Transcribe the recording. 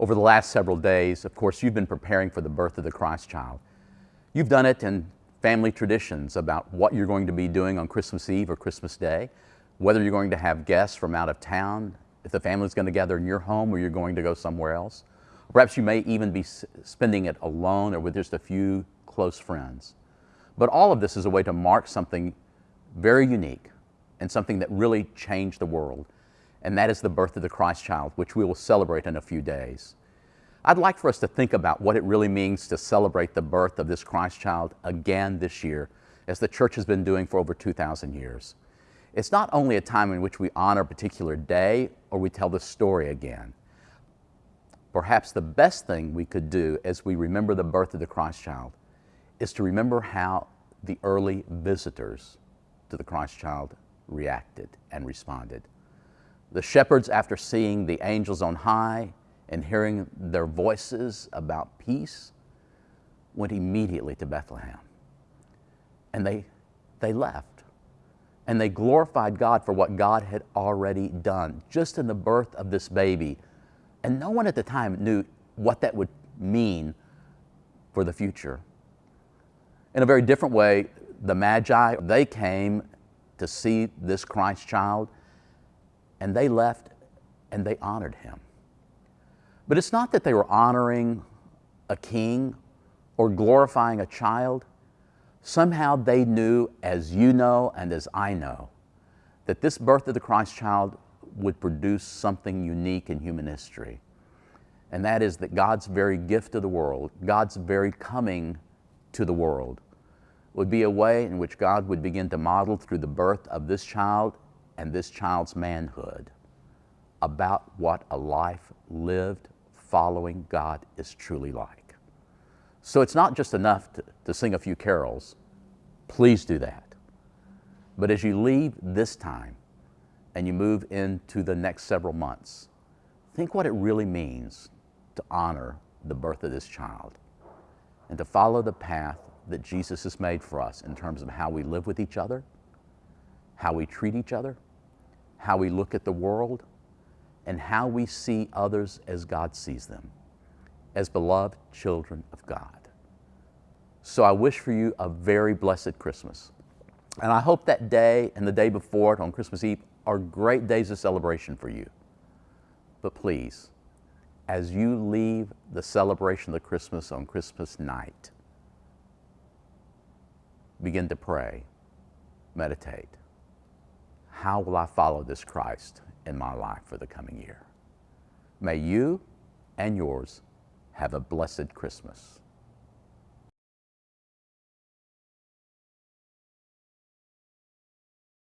Over the last several days, of course, you've been preparing for the birth of the Christ child. You've done it in family traditions about what you're going to be doing on Christmas Eve or Christmas Day, whether you're going to have guests from out of town, if the family's going to gather in your home or you're going to go somewhere else. Perhaps you may even be spending it alone or with just a few close friends. But all of this is a way to mark something very unique and something that really changed the world and that is the birth of the Christ child, which we will celebrate in a few days. I'd like for us to think about what it really means to celebrate the birth of this Christ child again this year, as the church has been doing for over 2,000 years. It's not only a time in which we honor a particular day or we tell the story again. Perhaps the best thing we could do as we remember the birth of the Christ child is to remember how the early visitors to the Christ child reacted and responded. The shepherds, after seeing the angels on high and hearing their voices about peace, went immediately to Bethlehem. And they, they left. And they glorified God for what God had already done, just in the birth of this baby. And no one at the time knew what that would mean for the future. In a very different way, the Magi, they came to see this Christ child and they left and they honored him. But it's not that they were honoring a king or glorifying a child. Somehow they knew, as you know and as I know, that this birth of the Christ child would produce something unique in human history. And that is that God's very gift to the world, God's very coming to the world, would be a way in which God would begin to model through the birth of this child and this child's manhood about what a life lived following God is truly like. So it's not just enough to, to sing a few carols. Please do that. But as you leave this time and you move into the next several months, think what it really means to honor the birth of this child and to follow the path that Jesus has made for us in terms of how we live with each other, how we treat each other, how we look at the world, and how we see others as God sees them, as beloved children of God. So I wish for you a very blessed Christmas. And I hope that day and the day before it on Christmas Eve are great days of celebration for you. But please, as you leave the celebration of the Christmas on Christmas night, begin to pray, meditate, how will I follow this Christ in my life for the coming year? May you and yours have a blessed Christmas.